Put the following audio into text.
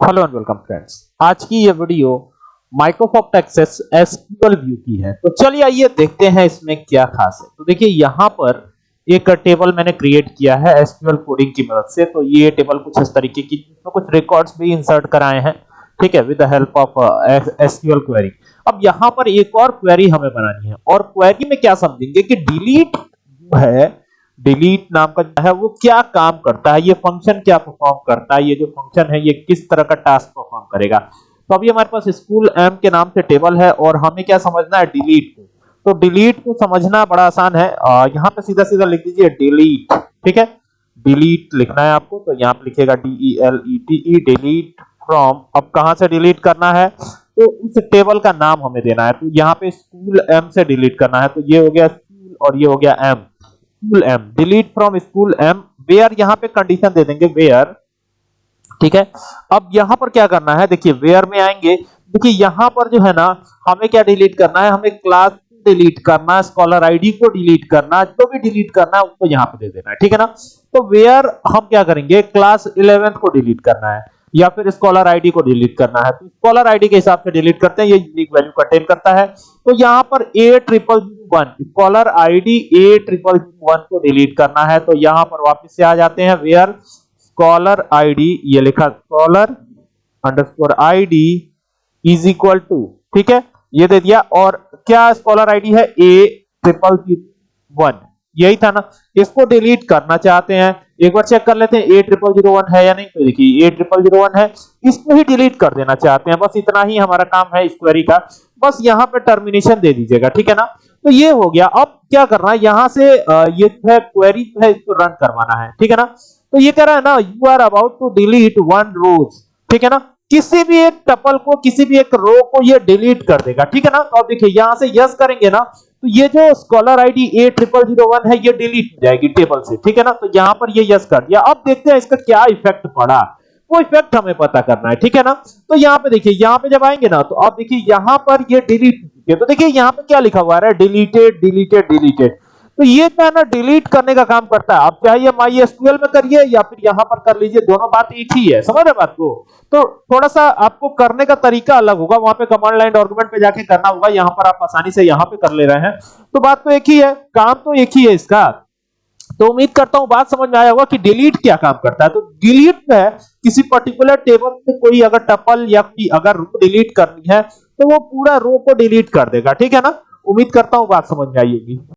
Hello and welcome friends आज की ये video Microsoft Access SQL view की है। तो चलिए आइए देखते हैं इसमें क्या खास है। तो देखिए, यहाँ पर एक टेबल मैंने क्रिएट किया है एसक्यूएल कोडिंग की मदद से। तो ये टेबल कुछ इस तरीके की तो कुछ रिकॉर्ड्स भी इंसर्ट कराए हैं। ठीक है with the help of SQL query अब यहाँ पर एक और क्वेरी हमें बनानी है। और क्वेरी में क्या समझेंगे कि डिलीट है। डिलीट नाम का है, वो क्या काम करता है? ये फ़ंक्शन क्या परफॉर्म करता है? ये जो फ़ंक्शन है, ये किस तरह का टास्क परफॉर्म करेगा? तो अभी हमारे पास स्कूल एम के नाम से टेबल है और हमें क्या समझना है? डिलीट को। तो डिलीट को समझना बड़ा आसान है। यहाँ पे सीधा सीधा लिख दीजिए डिलीट ठीक है? डिलीट लिखना है आपको तो यहाँ पे लिखेगा D L E T E delete from अब कहाँ से डिलीट करना है? तो उस टेबल का नाम हमें देना है। तो यहाँ पे स्कूल एम से डिलीट करना है। तो ये हो गया स्कूल और ये हो गया M school M delete from school M where यहाँ पे कंडीशन दे देंगे वेयर ठीक है? अब यहाँ पर क्या करना है? देखिए वेयर में आएँगे। देखिए, यहाँ पर जो है ना, हमें क्या डिलीट करना है? हमें क्लास डिलीट करना स्कॉलर आईडी को डिलीट करना जो भी डिलीट करना है, उसको यहाँ पे दे देना है। ठीक है ना? तो वेयर हम क्या करेंगे? क्लास 11 को डिलीट करना है, या फिर स्कॉलर आईडी को डिलीट करना है। तो स्कॉलर आईडी के हिसाब से डिलीट करते हैं, ये यूनिक वैल्यू कंटेन करता है। तो यहाँ पर A triple one scholar ID A triple one को डिलीट करना है तो यहाँ पर वापस से आ जाते हैं। वेयर स्कॉलर आईडी ये लिखा scholar underscore ID is equal to ठीक है? ये दे दिया। और क्या स्कॉलर आईडी है? ए ट्रिपल वन यही था ना। इसको डिलीट करना चाहते हैं। एक बार चेक कर लेते हैं ए ट्रिपल ज़ीरो वन है या नहीं? तो देखिए ए ट्रिपल ज़ीरो वन है। इसको ही डिलीट कर देना चाहते हैं। बस इतना ही हमारा काम है इस क्वेरी का। बस यहाँ पे टर्मिनेशन दे दीजिएगा, ठीक है ना? तो ये हो गया। अब क्या करना है? यहाँ से ये जो है क्वेरी है इसको रन करवाना है, ठीक है ना? तो ये कह रहा है ना you are about to delete one row ठीक है ना? किसी भी एक टपल को, किसी भी एक रो को ये डिलीट कर देगा, ठीक है ना? तो अब देखिए, यहाँ से यस करेंगे ना तो ये जो scholar ID A triple zero one है, ये डिलीट हो जाएगी टेबल से, ठीक है ना? तो यहाँ पर ये यस कर दिया। अब देखते हैं इसका क्या इफ़ेक्ट पड़ा। वो इफ़ेक्ट हमें पता करना है, ठीक है ना? तो यहाँ पे देखिए, यहाँ पे जब आएँगे ना तो अब देखिए, यहाँ पर ये डिलीट तो देखिए, यहाँ पे क्या लिखा हुआ है? डिलीटेड डिलीटेड डिलीटेड तो ये जो है ना डिलीट करने का काम करता है। आप चाहे माई एसक्यूएल में करिए या फिर यहाँ पर कर लीजिए, दोनों बात एक ही है। समझ रहे बात को? तो थोड़ा सा आपको करने का तरीका अलग होगा। वहाँ पे कमांड लाइन डॉक्यूमेंट पे जाके करना होगा। यहाँ पर आप आसानी से यहाँ पे कर ले रहे हैं। तो बात तो एक ही है। काम तो एक ही है इसका। तो उम्मीद करता हूँ बात समझ में आया होगा कि डिलीट क्या काम करता है। तो डिलीट में किसी पर्टिकुलर टेबल से कोई अगर टपल या अगर रो डिलीट करनी है तो वो पूरा रो को डिलीट कर देगा। ठीक है ना? उम्मीद करता हूँ बात समझ में आई होगी।